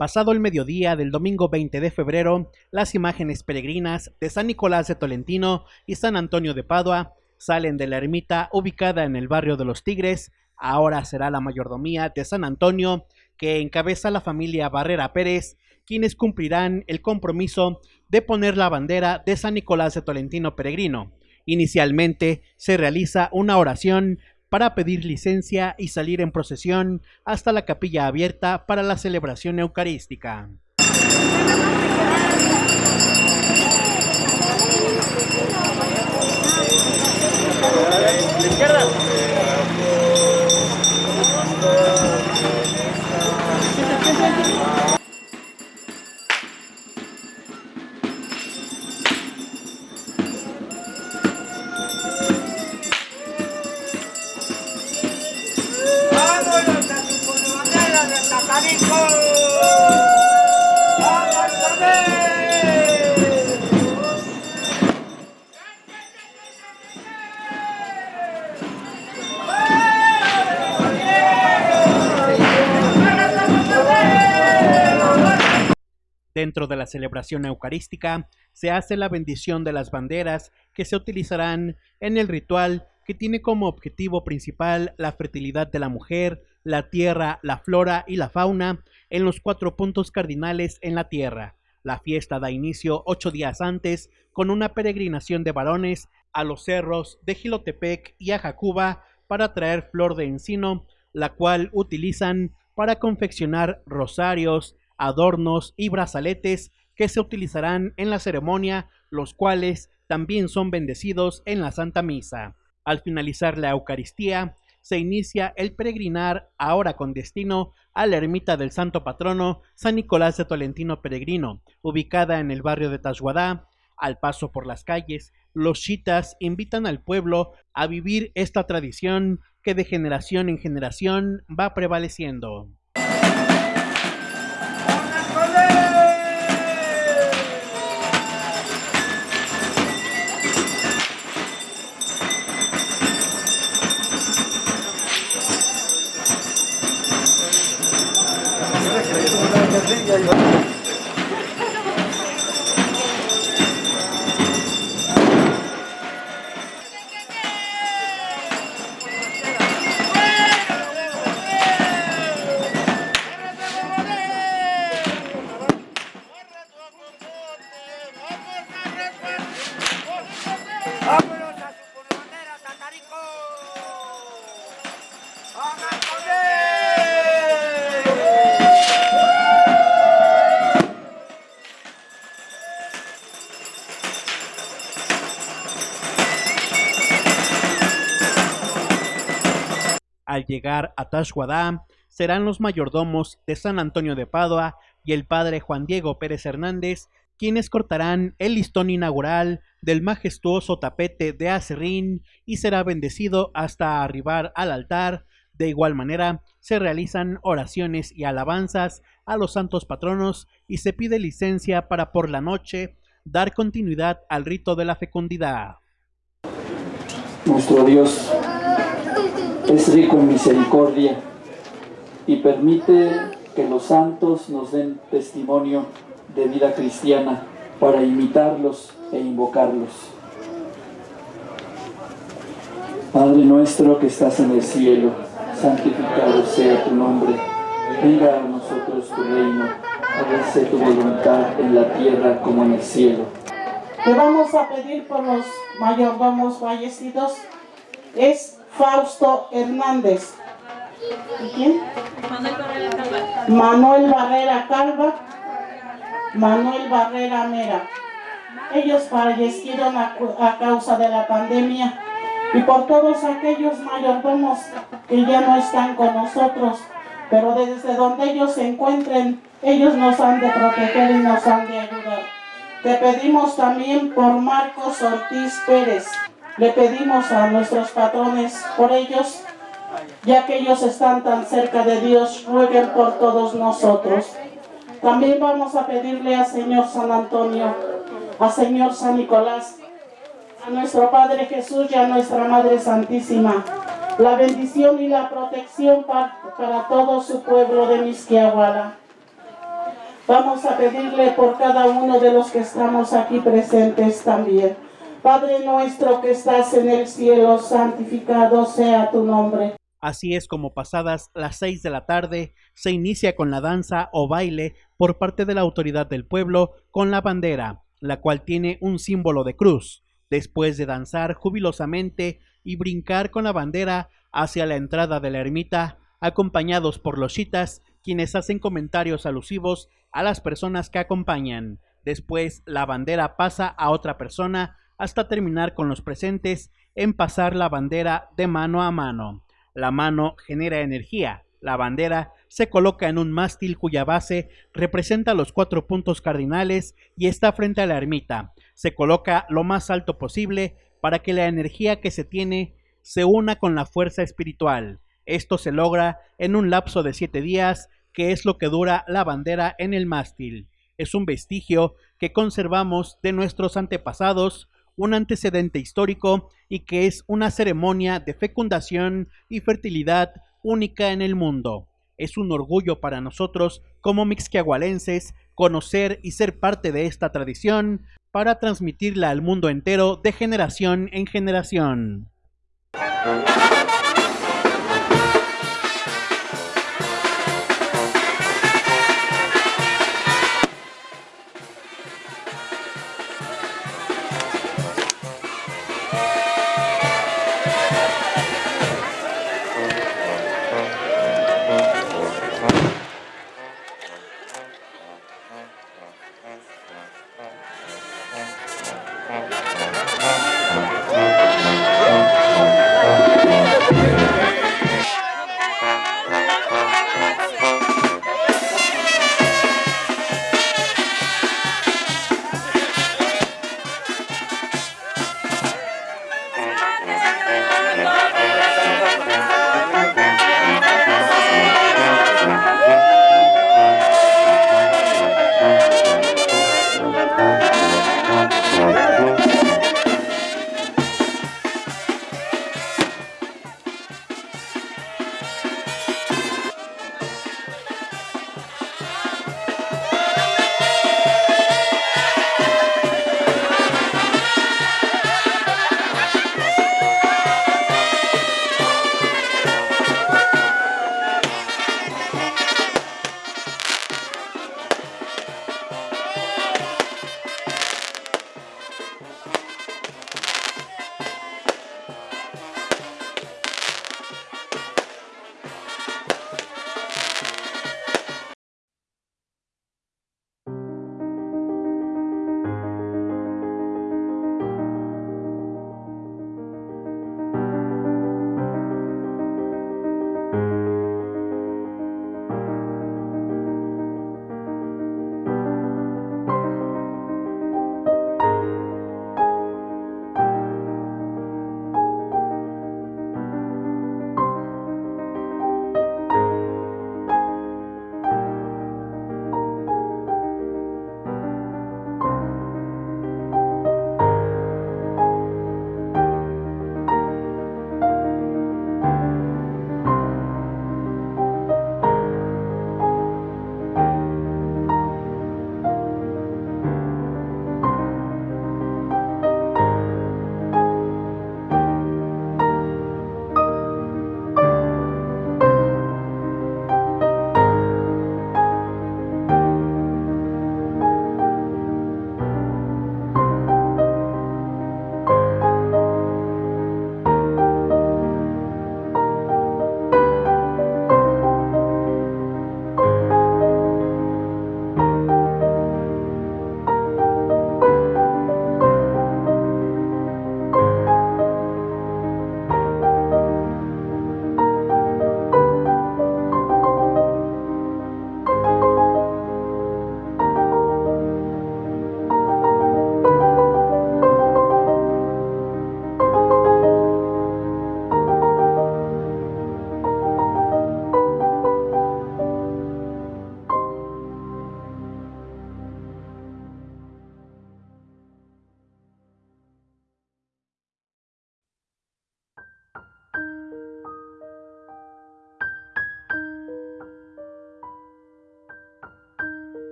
Pasado el mediodía del domingo 20 de febrero, las imágenes peregrinas de San Nicolás de Tolentino y San Antonio de Padua salen de la ermita ubicada en el barrio de los Tigres. Ahora será la mayordomía de San Antonio que encabeza la familia Barrera Pérez, quienes cumplirán el compromiso de poner la bandera de San Nicolás de Tolentino Peregrino. Inicialmente se realiza una oración para pedir licencia y salir en procesión hasta la capilla abierta para la celebración eucarística. Dentro de la celebración eucarística se hace la bendición de las banderas que se utilizarán en el ritual que tiene como objetivo principal la fertilidad de la mujer, la tierra, la flora y la fauna en los cuatro puntos cardinales en la tierra. La fiesta da inicio ocho días antes con una peregrinación de varones a los cerros de Gilotepec y a Jacuba para traer flor de encino, la cual utilizan para confeccionar rosarios, adornos y brazaletes que se utilizarán en la ceremonia, los cuales también son bendecidos en la Santa Misa. Al finalizar la Eucaristía, se inicia el peregrinar ahora con destino a la ermita del santo patrono San Nicolás de Tolentino Peregrino, ubicada en el barrio de Tashuadá. Al paso por las calles, los chitas invitan al pueblo a vivir esta tradición que de generación en generación va prevaleciendo. Al llegar a Tashwadá, serán los mayordomos de San Antonio de Padua y el padre Juan Diego Pérez Hernández quienes cortarán el listón inaugural del majestuoso tapete de acerrín y será bendecido hasta arribar al altar. De igual manera, se realizan oraciones y alabanzas a los santos patronos y se pide licencia para por la noche dar continuidad al rito de la fecundidad. Nuestro Dios es rico en misericordia y permite que los santos nos den testimonio de vida cristiana para imitarlos e invocarlos. Padre nuestro que estás en el cielo, santificado sea tu nombre. Venga a nosotros tu reino, hágase tu voluntad en la tierra como en el cielo. Te vamos a pedir por los mayordomos fallecidos. Es Fausto Hernández. ¿Y quién? Manuel Barrera Calva. Manuel Barrera Calva. Manuel Barrera Mera. Ellos fallecieron a, a, causa de la pandemia y por todos aquellos mayordomos que ya no están con nosotros, pero desde donde ellos se encuentren, ellos nos han de proteger y nos han de ayudar. Te pedimos también por Marcos Ortiz Pérez, le pedimos a nuestros patrones por ellos, ya que ellos están tan cerca de Dios, rueguen por todos nosotros. También vamos a pedirle al Señor San Antonio, al Señor San Nicolás, a nuestro Padre Jesús y a nuestra Madre Santísima, la bendición y la protección para, para todo su pueblo de Misquiahuala. Vamos a pedirle por cada uno de los que estamos aquí presentes también. Padre nuestro que estás en el cielo, santificado sea tu nombre. Así es como pasadas las seis de la tarde se inicia con la danza o baile por parte de la autoridad del pueblo con la bandera, la cual tiene un símbolo de cruz. Después de danzar jubilosamente y brincar con la bandera hacia la entrada de la ermita, acompañados por los chitas, quienes hacen comentarios alusivos a las personas que acompañan. Después la bandera pasa a otra persona hasta terminar con los presentes en pasar la bandera de mano a mano. La mano genera energía. La bandera se coloca en un mástil cuya base representa los cuatro puntos cardinales y está frente a la ermita. Se coloca lo más alto posible para que la energía que se tiene se una con la fuerza espiritual. Esto se logra en un lapso de siete días, que es lo que dura la bandera en el mástil. Es un vestigio que conservamos de nuestros antepasados, un antecedente histórico y que es una ceremonia de fecundación y fertilidad única en el mundo. Es un orgullo para nosotros como mixquiahualenses conocer y ser parte de esta tradición para transmitirla al mundo entero de generación en generación. Mm-hmm.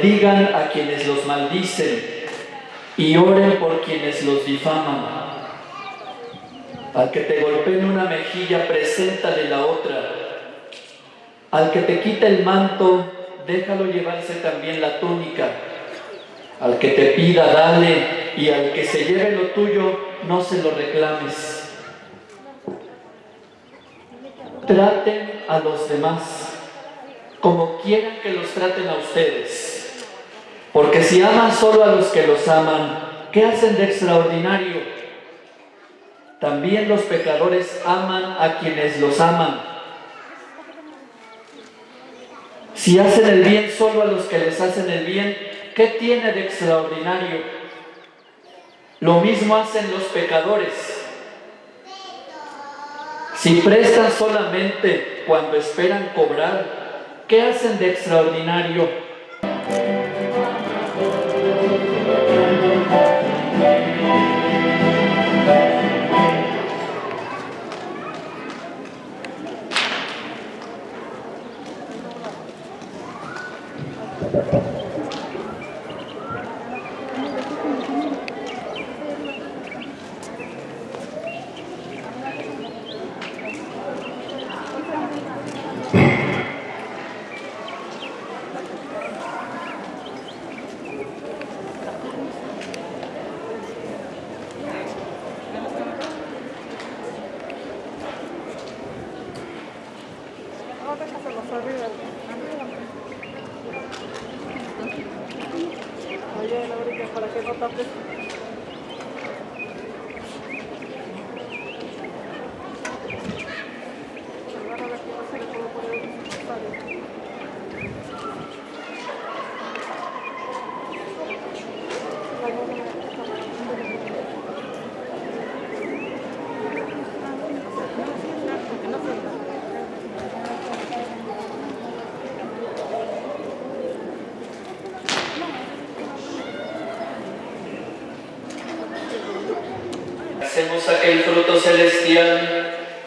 Bendigan a quienes los maldicen y oren por quienes los difaman. Al que te golpee una mejilla, preséntale la otra. Al que te quita el manto, déjalo llevarse también la túnica. Al que te pida, dale, y al que se lleve lo tuyo, no se lo reclames. Traten a los demás como quieran que los traten a ustedes. Porque si aman solo a los que los aman, ¿qué hacen de extraordinario? También los pecadores aman a quienes los aman. Si hacen el bien solo a los que les hacen el bien, ¿qué tiene de extraordinario? Lo mismo hacen los pecadores. Si prestan solamente cuando esperan cobrar, ¿qué hacen de extraordinario?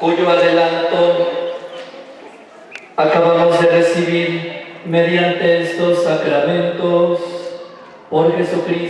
Cuyo adelanto acabamos de recibir mediante estos sacramentos por Jesucristo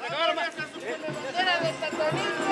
bandera de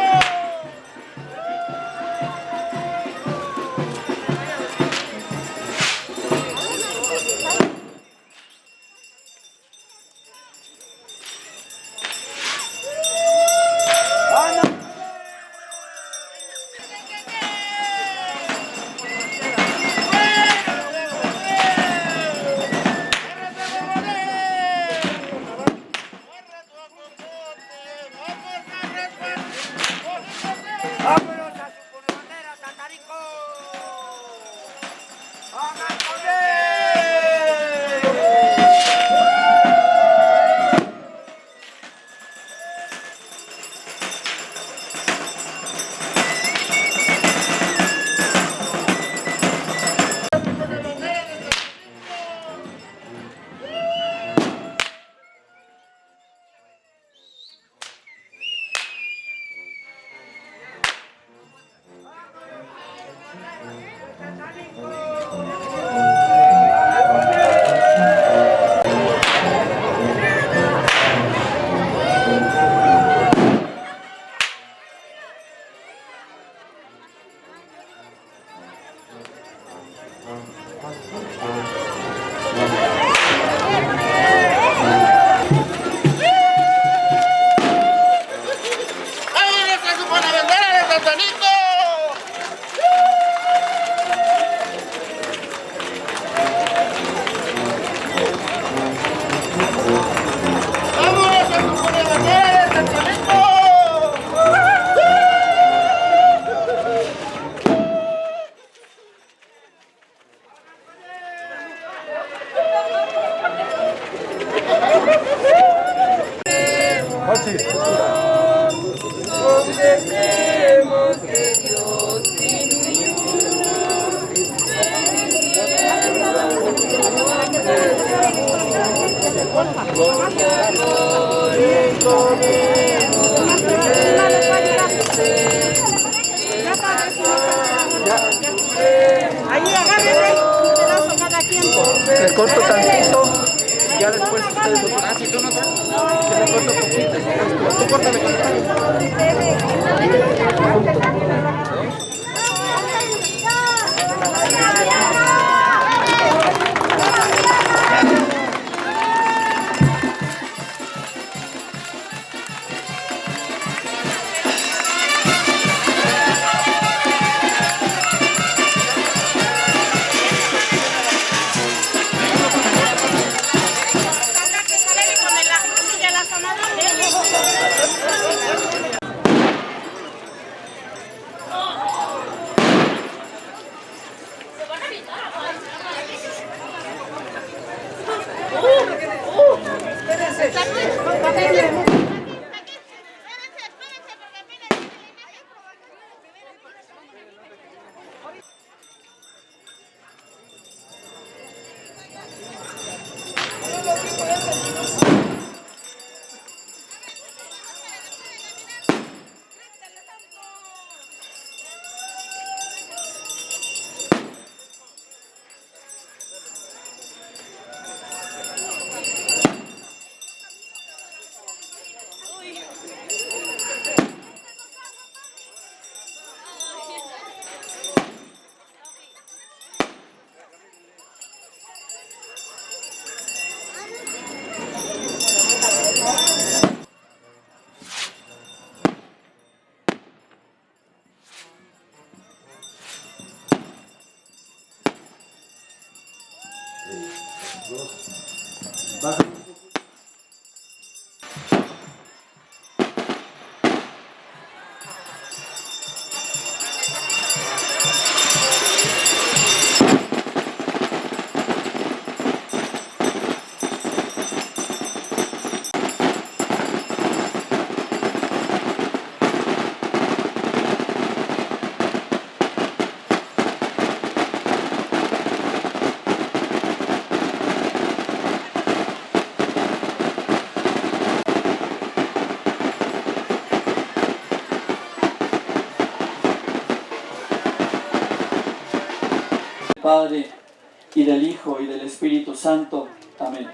Santo. Amén.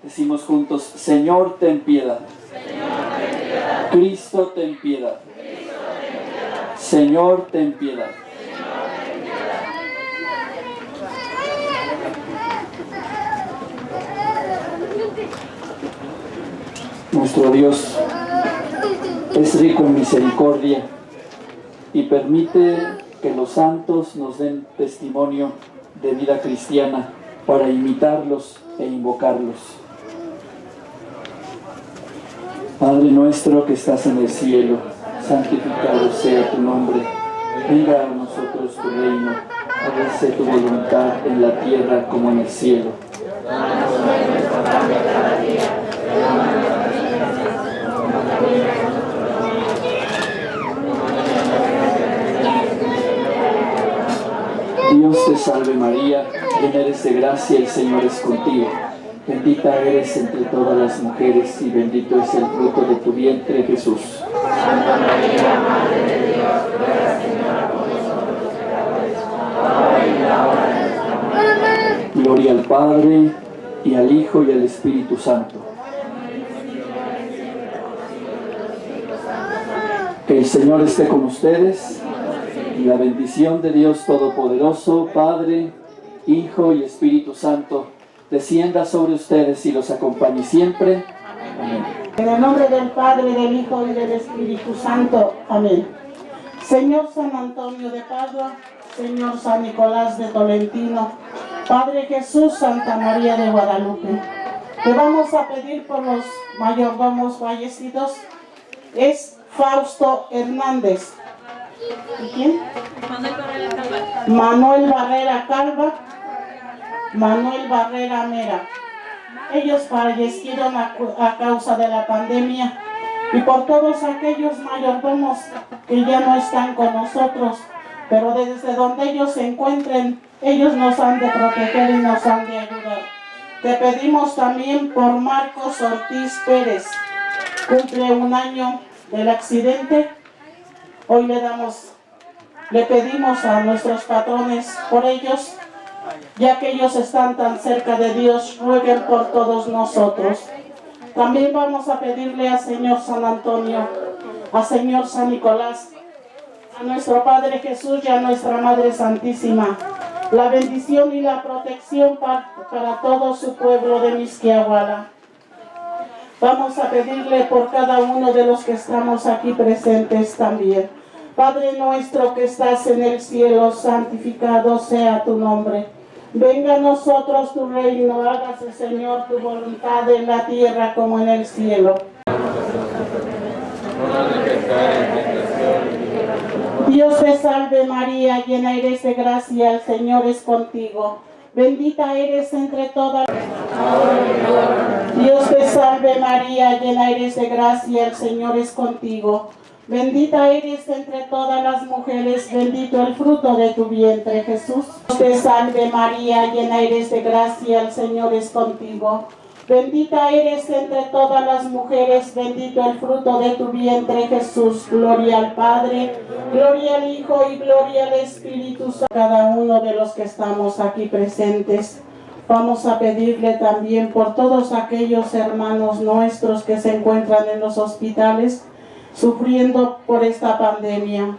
Decimos juntos, Señor, ten piedad. Cristo, ten piedad. Señor, ten piedad. Nuestro Dios es rico en misericordia y permite que los santos nos den testimonio de vida cristiana para imitarlos e invocarlos. Padre nuestro que estás en el cielo, santificado sea tu nombre. Venga a nosotros tu reino, hágase tu voluntad en la tierra como en el cielo. Dios te salve María, llena eres de gracia, el Señor es contigo. Bendita eres entre todas las mujeres y bendito es el fruto de tu vientre Jesús. Santa María, Madre de Dios, ruega Señora por nosotros pecadores, ahora y en la hora de nuestra muerte. Gloria al Padre, y al Hijo, y al Espíritu Santo. Que el Señor esté con ustedes, y la bendición de Dios Todopoderoso, Padre, Hijo y Espíritu Santo, descienda sobre ustedes y los acompañe siempre. Amén. En el nombre del Padre, del Hijo y del Espíritu Santo. Amén. Señor San Antonio de Padua, Señor San Nicolás de Tolentino, Padre Jesús, Santa María de Guadalupe, te vamos a pedir por los mayordomos fallecidos, es Fausto Hernández. ¿Y quién? Manuel Barrera Calva. Manuel Barrera Calva, Manuel Barrera Mera. Ellos fallecieron a, a causa de la pandemia y por todos aquellos mayordomos que ya no están con nosotros, pero desde donde ellos se encuentren, ellos nos han de proteger y nos han de ayudar. Te pedimos también por Marcos Ortiz Pérez. Cumple un año del accidente. Hoy le damos, le pedimos a nuestros patrones por ellos, ya que ellos están tan cerca de Dios, rueguen por todos nosotros. También vamos a pedirle al Señor San Antonio, al Señor San Nicolás, a nuestro Padre Jesús y a nuestra Madre Santísima, la bendición y la protección para, para todo su pueblo de Misquiahuala. Vamos a pedirle por cada uno de los que estamos aquí presentes también. Padre nuestro que estás en el cielo, santificado sea tu nombre. Venga a nosotros tu reino, hágase Señor tu voluntad en la tierra como en el cielo. Dios te salve María, llena eres de gracia, el Señor es contigo. Bendita eres entre todas. Dios te salve María, llena eres de gracia, el Señor es contigo. Bendita eres entre todas las mujeres, bendito el fruto de tu vientre, Jesús. Te salve María, llena eres de gracia, el Señor es contigo. Bendita eres entre todas las mujeres, bendito el fruto de tu vientre, Jesús. Gloria al Padre, gloria al Hijo y gloria al Espíritu Santo. Cada uno de los que estamos aquí presentes, vamos a pedirle también por todos aquellos hermanos nuestros que se encuentran en los hospitales, sufriendo por esta pandemia.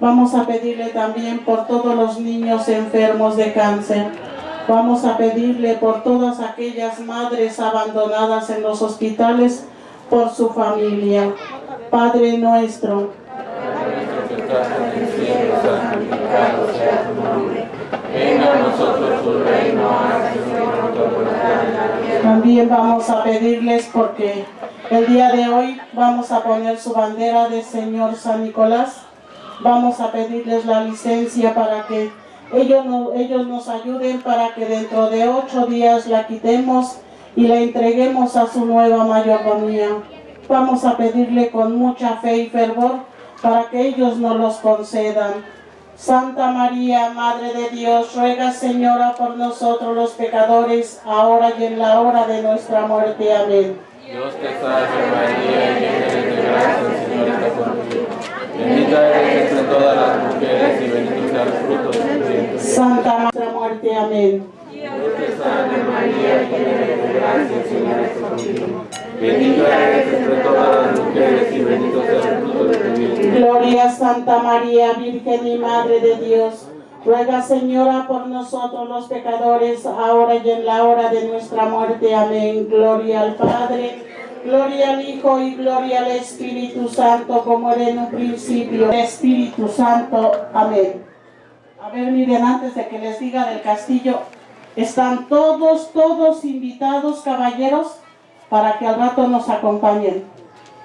Vamos a pedirle también por todos los niños enfermos de cáncer. Vamos a pedirle por todas aquellas madres abandonadas en los hospitales, por su familia. Padre nuestro, Venga a nosotros tu reino, también vamos a pedirles porque el día de hoy vamos a poner su bandera de Señor San Nicolás. Vamos a pedirles la licencia para que ellos, ellos nos ayuden para que dentro de ocho días la quitemos y la entreguemos a su nueva mayordomía. Vamos a pedirle con mucha fe y fervor para que ellos nos los concedan. Santa María, Madre de Dios, ruega Señora por nosotros los pecadores, ahora y en la hora de nuestra muerte. Amén. Dios te salve María, llena eres de gracia, el Señor está contigo. Bendita eres entre todas las mujeres y bendito sea el fruto de tu vientre. Santa nuestra muerte. Amén. Dios te salve María, llena eres de gracia, el Señor está contigo. Bendita eres entre todas las mujeres y bendito sea el fruto de tu vientre. Gloria a Santa María, Virgen y Madre de Dios. Ruega Señora por nosotros los pecadores, ahora y en la hora de nuestra muerte. Amén. Gloria al Padre, gloria al Hijo y gloria al Espíritu Santo, como era en un principio. Espíritu Santo. Amén. A ver, miren, antes de que les diga del castillo, están todos, todos invitados, caballeros, para que al rato nos acompañen.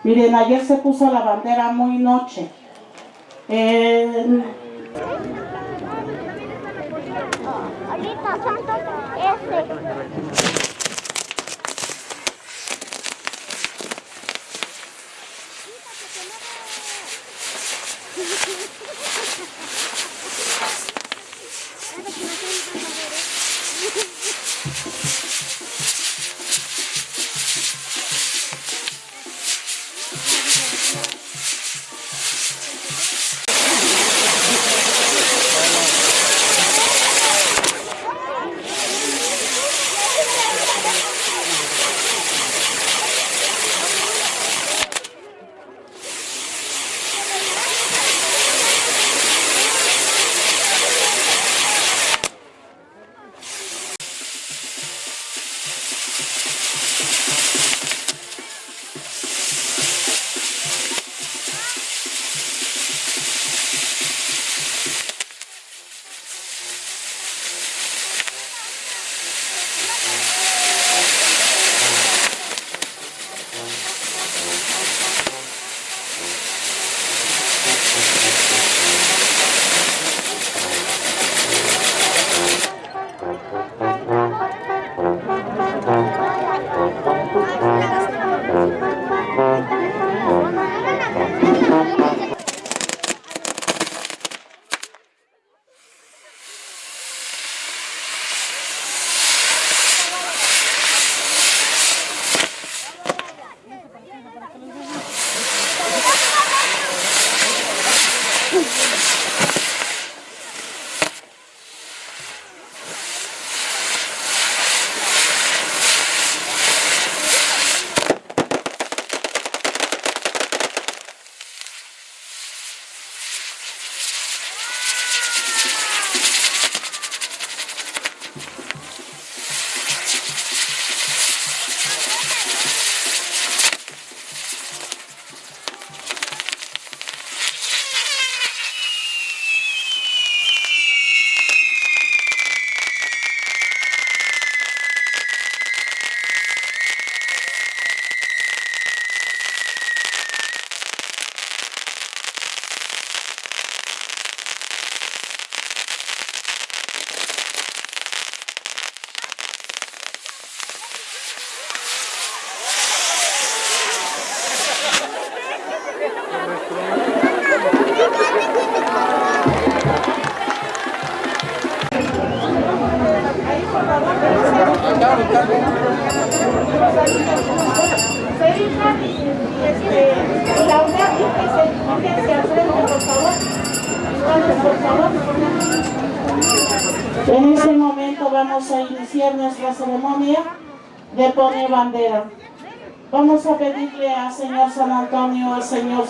Miren, ayer se puso la bandera muy noche. Eh, Ahorita son todos ese.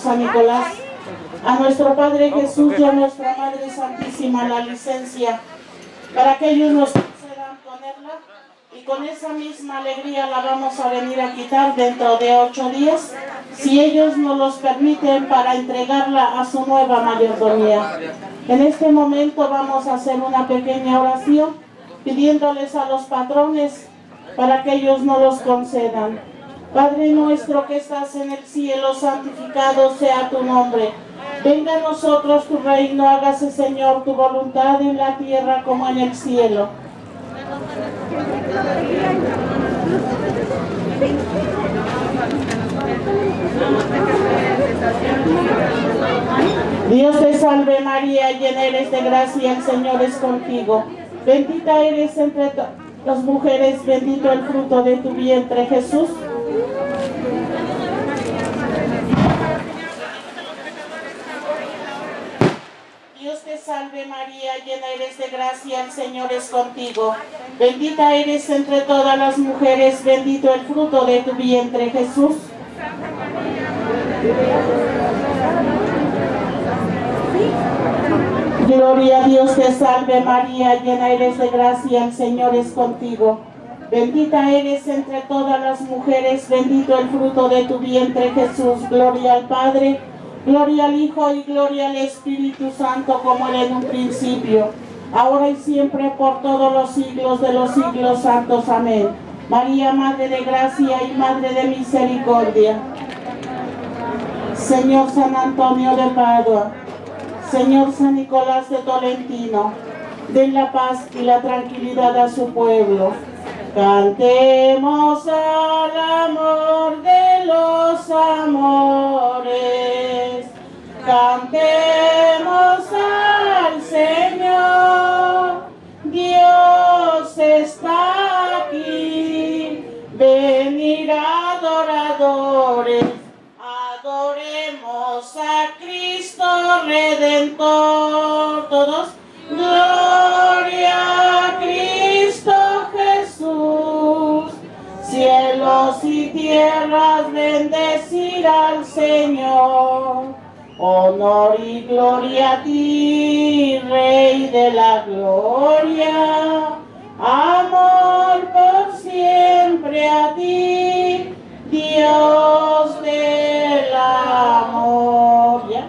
San Nicolás, a nuestro Padre Jesús y a nuestra Madre Santísima la licencia para que ellos nos concedan ponerla y con esa misma alegría la vamos a venir a quitar dentro de ocho días, si ellos nos los permiten para entregarla a su nueva mayordomía. En este momento vamos a hacer una pequeña oración pidiéndoles a los patrones para que ellos nos los concedan. Padre nuestro que estás en el cielo, santificado sea tu nombre. Venga a nosotros tu reino, hágase Señor tu voluntad en la tierra como en el cielo. Dios te salve María, llena eres de gracia, el Señor es contigo. Bendita eres entre las mujeres, bendito el fruto de tu vientre Jesús. Dios te salve María, llena eres de gracia, el Señor es contigo. Bendita eres entre todas las mujeres, bendito el fruto de tu vientre Jesús. Gloria a Dios te salve María, llena eres de gracia, el Señor es contigo. Bendita eres entre todas las mujeres, bendito el fruto de tu vientre Jesús. Gloria al Padre, gloria al Hijo y gloria al Espíritu Santo como era en un principio, ahora y siempre por todos los siglos de los siglos santos. Amén. María, Madre de Gracia y Madre de Misericordia. Señor San Antonio de Padua, Señor San Nicolás de Tolentino, den la paz y la tranquilidad a su pueblo. Cantemos al amor de los amores. Cantemos al Señor. Dios está aquí. Venir adoradores. Adoremos a Cristo Redentor. Todos. Gloria tierras bendecir al Señor. Honor y gloria a ti, Rey de la gloria. Amor por siempre a ti, Dios del amor. ¿Ya?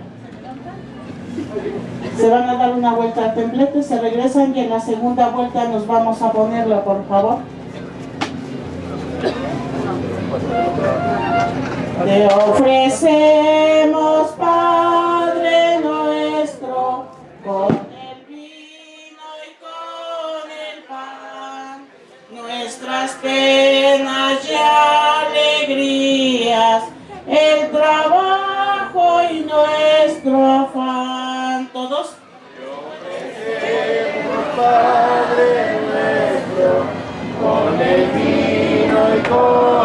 Se van a dar una vuelta al templete, se regresan y en la segunda vuelta nos vamos a ponerla, por favor. Te ofrecemos, Padre nuestro, con el vino y con el pan, nuestras penas y alegrías, el trabajo y nuestro afán. Todos. Padre nuestro, con el vino y con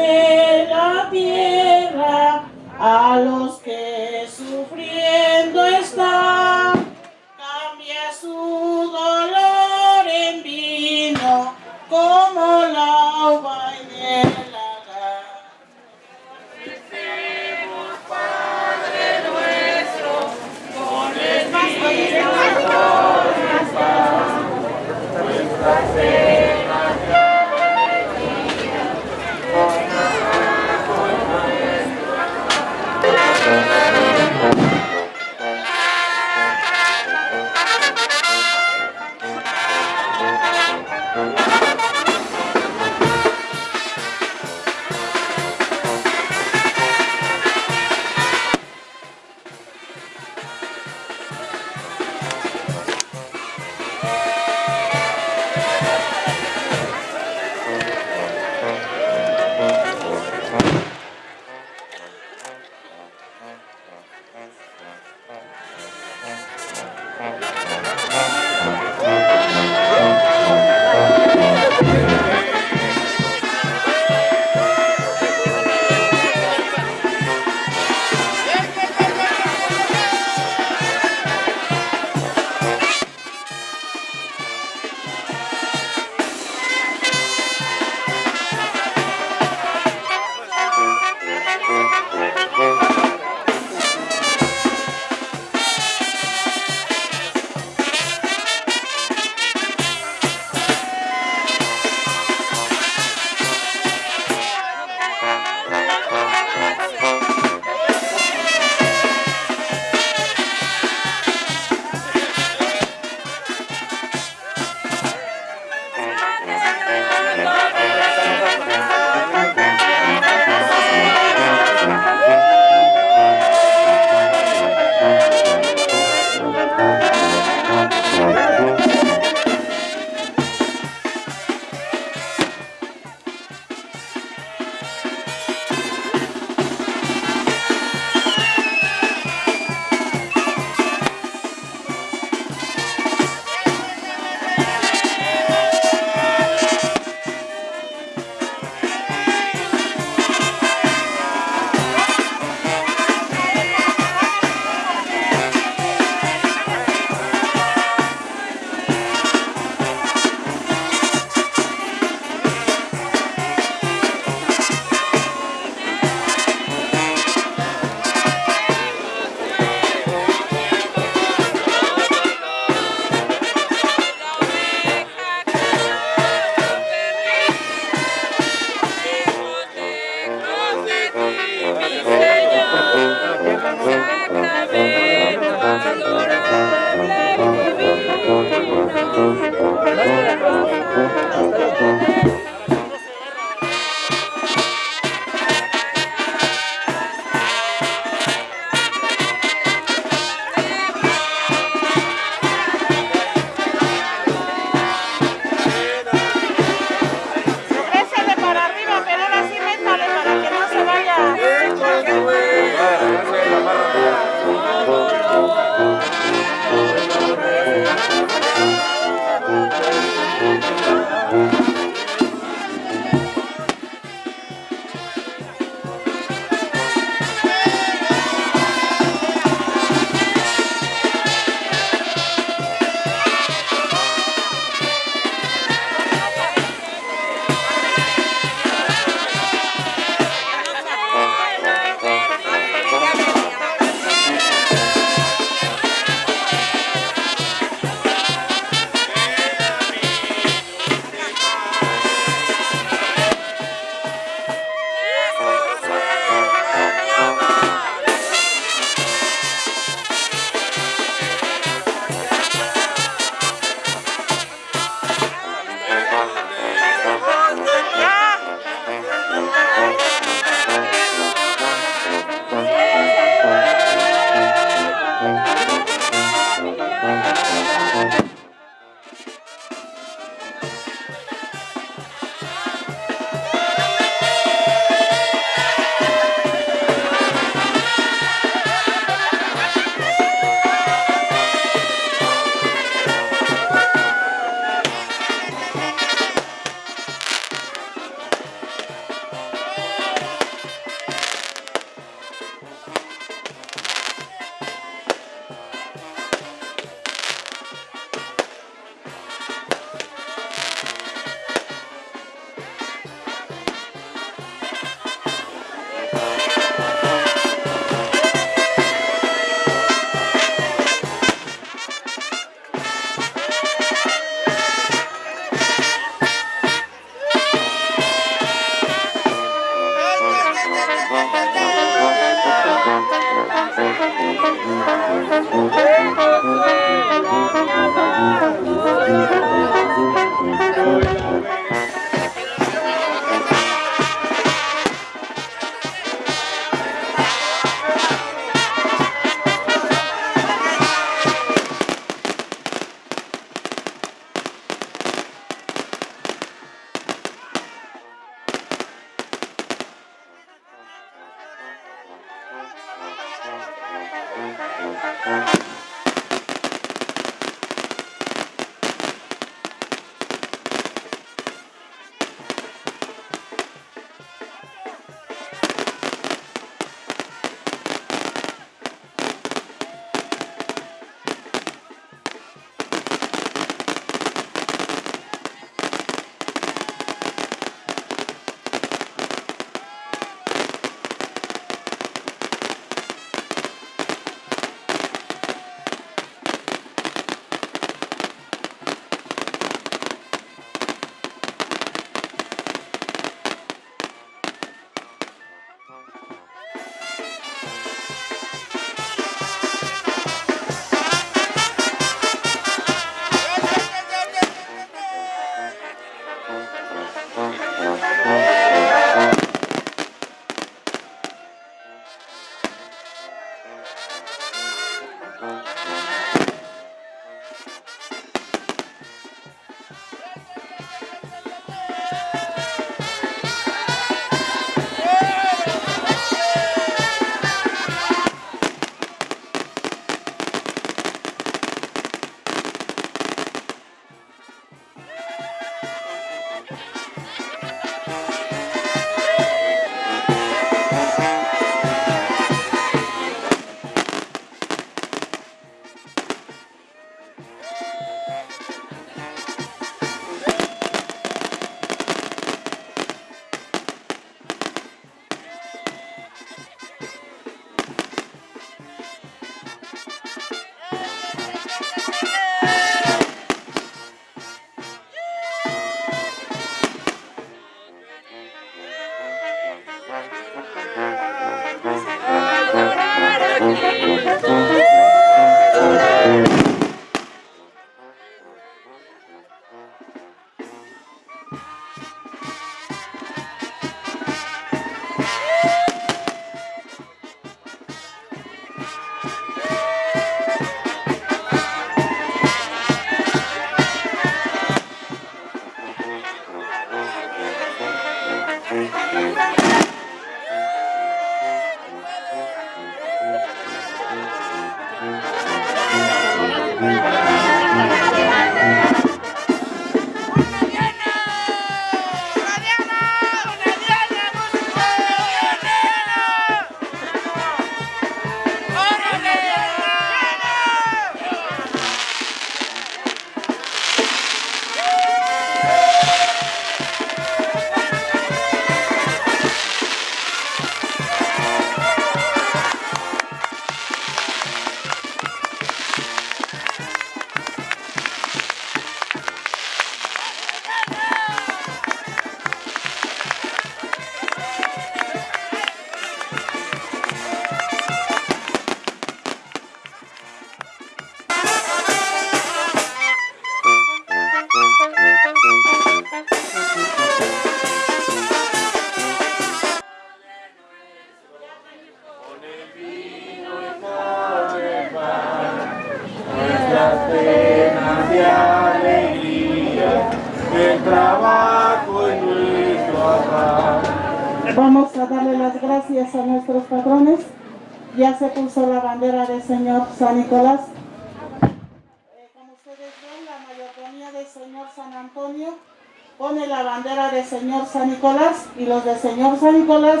San Nicolás y los del Señor San Nicolás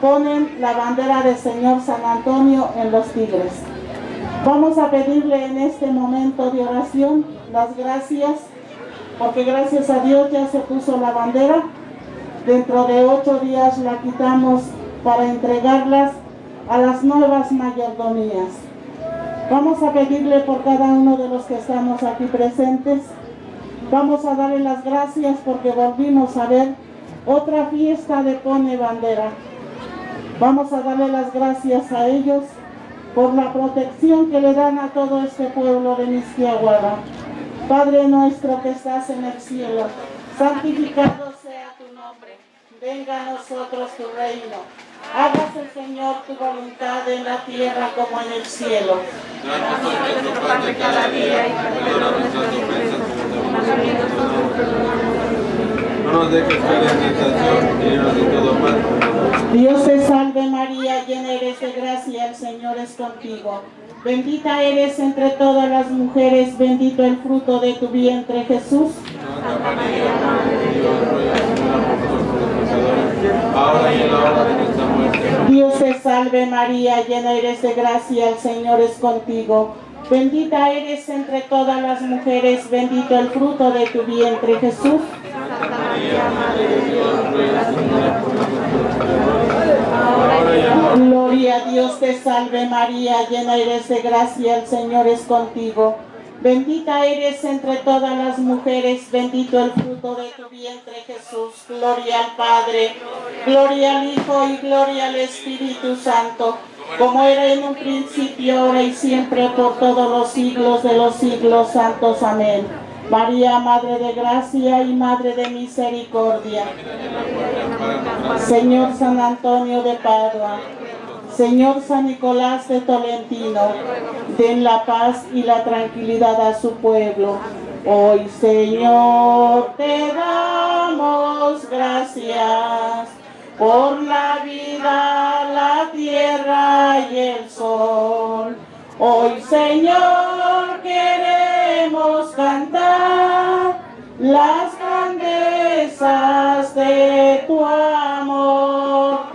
ponen la bandera del Señor San Antonio en los tigres. Vamos a pedirle en este momento de oración las gracias, porque gracias a Dios ya se puso la bandera. Dentro de ocho días la quitamos para entregarlas a las nuevas mayordomías. Vamos a pedirle por cada uno de los que estamos aquí presentes. Vamos a darle las gracias porque volvimos a ver otra fiesta de Pone Bandera. Vamos a darle las gracias a ellos por la protección que le dan a todo este pueblo de Misquiahuala. Padre nuestro que estás en el cielo, santificado sea tu nombre. Venga a nosotros tu reino. Hágase, Señor, tu voluntad en la tierra como en el cielo. Danos. No nos dejes caer en tentación líbranos de todo mal. Dios te salve María, llena eres de gracia, el Señor es contigo. Bendita eres entre todas las mujeres, bendito el fruto de tu vientre Jesús. Santa María, Madre de Dios, ruega Señora por nosotros los pecadores, ahora y en la hora de nuestra muerte. Dios te salve María, llena eres de gracia, el Señor es contigo. Bendita eres entre todas las mujeres, bendito el fruto de tu vientre Jesús. Santa María, Madre de Dios, ruega Señora por Gloria a Dios te salve María, llena eres de gracia, el Señor es contigo. Bendita eres entre todas las mujeres, bendito el fruto de tu vientre Jesús. Gloria al Padre, gloria al Hijo y gloria al Espíritu Santo, como era en un principio, ahora y siempre, por todos los siglos de los siglos santos. Amén. María, Madre de Gracia y Madre de Misericordia. Señor San Antonio de Padua, Señor San Nicolás de Tolentino, den la paz y la tranquilidad a su pueblo. Hoy, Señor, te damos gracias por la vida, la tierra y el sol. Hoy Señor queremos cantar las grandezas de tu amor.